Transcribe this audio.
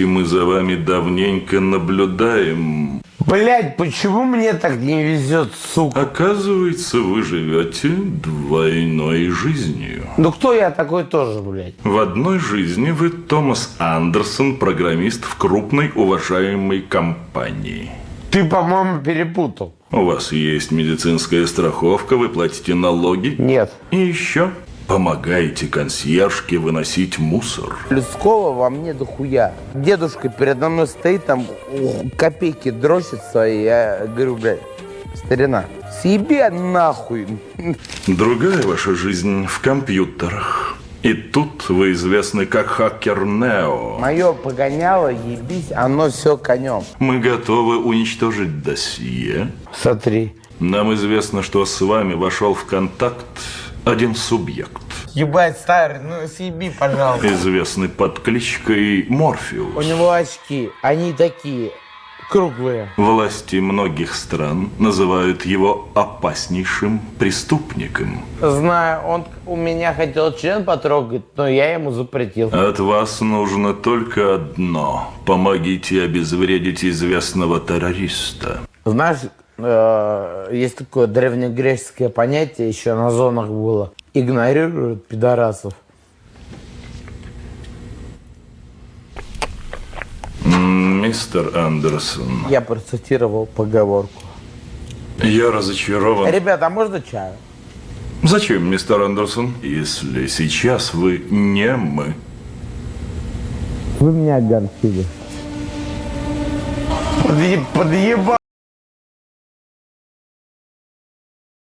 Понимаете, мы за вами давненько наблюдаем. Блять, почему мне так не везет, сука? Оказывается, вы живете двойной жизнью. Ну кто я такой тоже, блядь? В одной жизни вы Томас Андерсон, программист в крупной уважаемой компании. Ты, по-моему, перепутал. У вас есть медицинская страховка, вы платите налоги. Нет. И еще помогаете консьержке выносить мусор. Людского во мне дохуя. Дедушка передо мной стоит, там копейки дрочится, и я говорю, блядь, старина, съеби нахуй. Другая ваша жизнь в компьютерах. И тут вы известны как хакер Нео. Мое погоняло, ебись, оно все конем. Мы готовы уничтожить досье. Смотри. Нам известно, что с вами вошел в контакт один субъект, Ебать, старый, ну съеби, пожалуйста. известный под кличкой У Морфеус. него очки, они такие, круглые. Власти многих стран называют его опаснейшим преступником. Знаю, он у меня хотел член потрогать, но я ему запретил. От вас нужно только одно. Помогите обезвредить известного террориста. Знаешь, э, есть такое древнегреческое понятие, еще на зонах было. Игнорируют пидорасов. Мистер Андерсон, Я процитировал поговорку. я разочарован. Ребята, а можно чаю? Зачем, мистер Андерсон, если сейчас вы не мы? Вы меня огорчили. Подъебал.